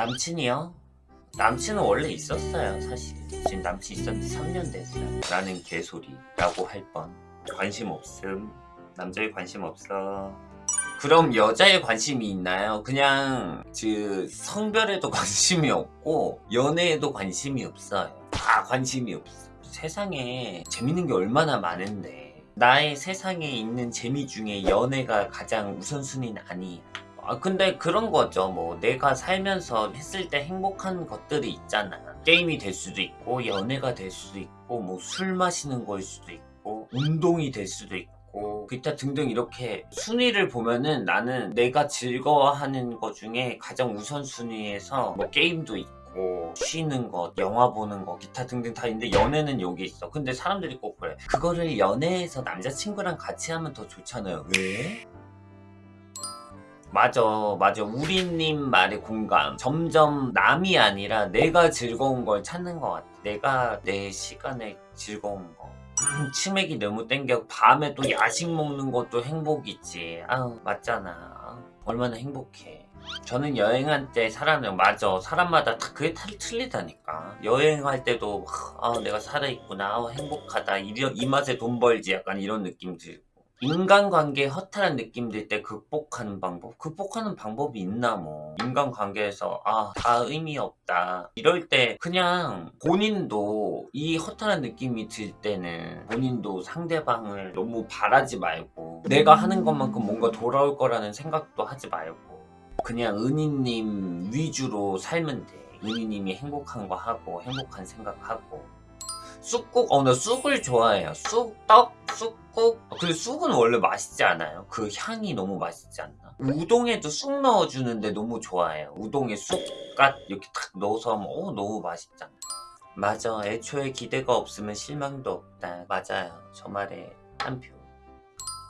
남친이요? 남친은 원래 있었어요 사실. 지금 남친 있었는데 3년 됐어요. 라는 개소리 라고 할 뻔. 관심 없음. 남자에 관심 없어. 그럼 여자에 관심이 있나요? 그냥 그 성별에도 관심이 없고 연애에도 관심이 없어요. 다 관심이 없어. 세상에 재밌는 게 얼마나 많은데. 나의 세상에 있는 재미 중에 연애가 가장 우선순위는 아니에요 아 근데 그런 거죠 뭐 내가 살면서 했을 때 행복한 것들이 있잖아 게임이 될 수도 있고 연애가 될 수도 있고 뭐 술 마시는 걸 수도 있고 운동이 될 수도 있고 기타 등등 이렇게 순위를 보면은 나는 내가 즐거워하는 것 중에 가장 우선순위에서 뭐 게임도 있고 쉬는 것, 영화 보는 것, 기타 등등 다 있는데 연애는 여기 있어. 근데 사람들이 꼭 그래. 그거를 연애에서 남자친구랑 같이 하면 더 좋잖아요. 왜? 맞아 맞아. 우리님 말에 공감. 점점 남이 아니라 내가 즐거운 걸 찾는 것 같아. 내가 내 시간에 즐거운 거. 음, 치맥이 너무 땡겨. 밤에 또 야식 먹는 것도 행복이지. 아우 맞잖아. 얼마나 행복해. 저는 여행할 때 사람을 맞아. 사람마다 다 그게 다 틀리다니까. 여행할 때도 아 내가 살아있구나. 아, 행복하다. 이, 이 맛에 돈 벌지. 약간 이런 느낌 들고 인간관계 허탈한 느낌 들 때 극복하는 방법? 극복하는 방법이 있나 뭐. 인간관계에서 아 다 의미 없다. 이럴 때 그냥 본인도 이 허탈한 느낌이 들 때는 본인도 상대방을 너무 바라지 말고 내가 하는 것만큼 뭔가 돌아올 거라는 생각도 하지 말고 그냥 은희님 위주로 살면 돼. 은희님이 행복한 거 하고 행복한 생각하고 쑥국 어 나 쑥을 좋아해요. 쑥떡 쑥국. 어, 근데 쑥은 원래 맛있지 않아요? 그 향이 너무 맛있지 않나? 우동에도 쑥 넣어주는데 너무 좋아해요. 우동에 쑥갓 이렇게 탁 넣어서 하면 어 너무 맛있잖아. 맞아. 애초에 기대가 없으면 실망도 없다. 맞아요. 저 말에 한표.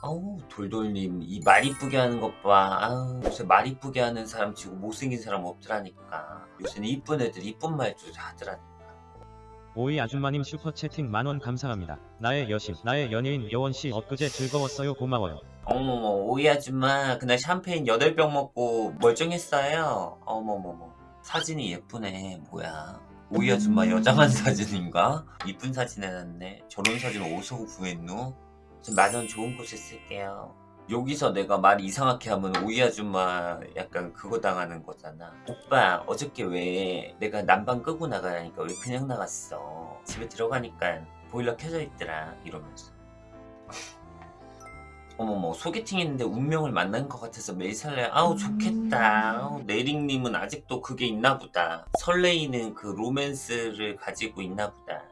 아우 돌돌님 이 말 이쁘게 하는 것 봐. 아우 요새 말 이쁘게 하는 사람 치고 못생긴 사람 없더라니까. 요새는 이쁜 애들 이쁜 말들 하더라니까 오이 아줌마님 슈퍼채팅 만원 감사합니다. 나의 여신, 나의 연예인 여원씨 엊그제 즐거웠어요 고마워요. 어머머 오이 아줌마 그날 샴페인 8병 먹고 멀쩡했어요 어머머머 사진이 예쁘네 뭐야 오이 아줌마 여장한 사진인가? 이쁜 사진 해놨네 저런 사진 어디서 구했노? 만원 좋은 곳에 쓸게요 여기서 내가 말 이상하게 하면 오이 아줌마 약간 그거 당하는 거잖아. 오빠 어저께 왜 내가 난방 끄고 나가라니까 왜 그냥 나갔어? 집에 들어가니까 보일러 켜져 있더라 이러면서. 어머머 소개팅 했는데 운명을 만난 것 같아서 매일 설레. 아우 좋겠다. 아우 내링님은 아직도 그게 있나 보다. 설레이는 그 로맨스를 가지고 있나 보다.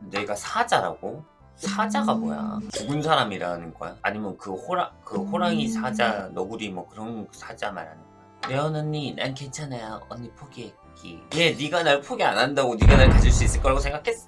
내가 사자라고? 사자가 뭐야? 죽은 사람이라는 거야? 아니면 그 호랑 그 호랑이 사자 너구리 뭐 그런 사자 말하는 거야? 레온 언니 난 괜찮아요 언니 포기했기 예 네가 날 포기 안 한다고 네가 날 가질 수 있을 거라고 생각했어